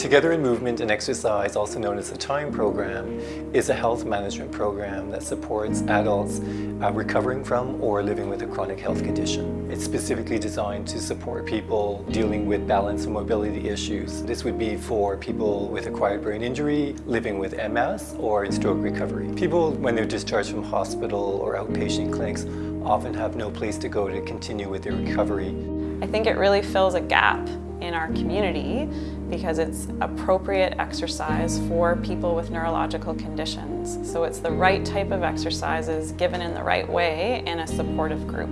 Together in Movement and Exercise, also known as the TIME program, is a health management program that supports adults uh, recovering from or living with a chronic health condition. It's specifically designed to support people dealing with balance and mobility issues. This would be for people with acquired brain injury, living with MS, or in stroke recovery. People, when they're discharged from hospital or outpatient clinics, often have no place to go to continue with their recovery. I think it really fills a gap in our community because it's appropriate exercise for people with neurological conditions. So it's the right type of exercises given in the right way in a supportive group.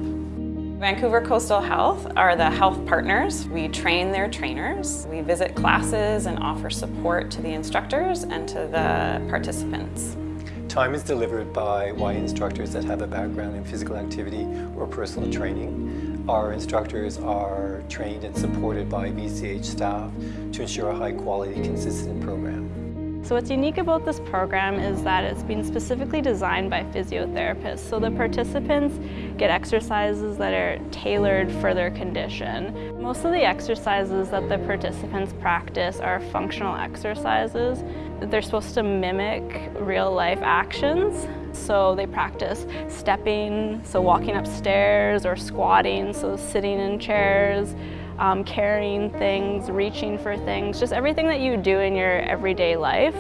Vancouver Coastal Health are the health partners. We train their trainers. We visit classes and offer support to the instructors and to the participants. Time is delivered by Y instructors that have a background in physical activity or personal training. Our instructors are trained and supported by VCH staff to ensure a high quality, consistent program. So what's unique about this program is that it's been specifically designed by physiotherapists. So the participants get exercises that are tailored for their condition. Most of the exercises that the participants practice are functional exercises. They're supposed to mimic real life actions. So they practice stepping, so walking upstairs, or squatting, so sitting in chairs, um, carrying things, reaching for things, just everything that you do in your everyday life.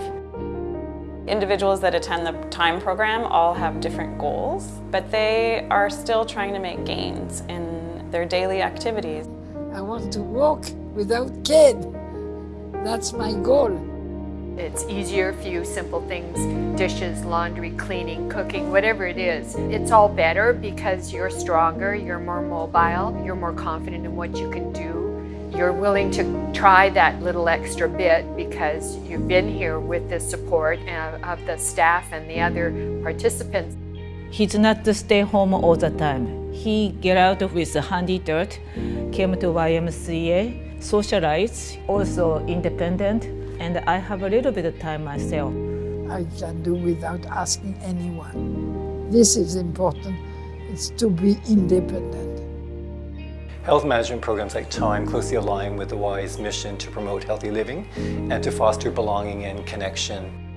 Individuals that attend the TIME program all have different goals, but they are still trying to make gains in their daily activities. I want to walk without cane. That's my goal. It's easier if you simple things, dishes, laundry, cleaning, cooking, whatever it is. It's all better because you're stronger, you're more mobile, you're more confident in what you can do. You're willing to try that little extra bit because you've been here with the support of the staff and the other participants. He's not to stay home all the time. He get out with HandyDART, came to YMCA, socialize, also independent, and I have a little bit of time myself. I can do without asking anyone. This is important. It's to be independent. Health management programs like TIME closely align with the Y's mission to promote healthy living and to foster belonging and connection.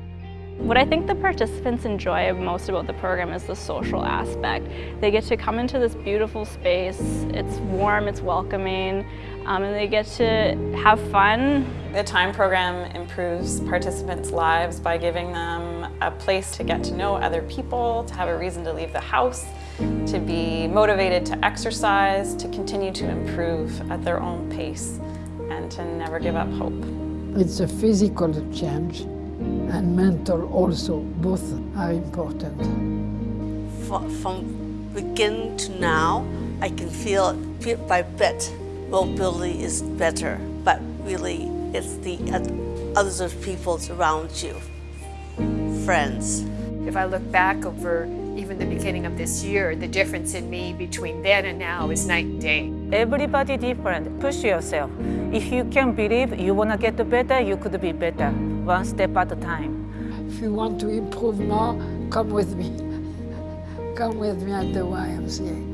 What I think the participants enjoy most about the program is the social aspect. They get to come into this beautiful space, it's warm, it's welcoming, um, and they get to have fun. The TIME program improves participants' lives by giving them a place to get to know other people, to have a reason to leave the house, to be motivated to exercise, to continue to improve at their own pace, and to never give up hope. It's a physical change and mental also, both are important. From begin to now, I can feel bit by bit, mobility is better, but really it's the other people around you, friends. If I look back over even the beginning of this year, the difference in me between then and now is night and day. Everybody different. Push yourself. If you can believe you want to get better, you could be better, one step at a time. If you want to improve more, come with me. Come with me at the YMCA.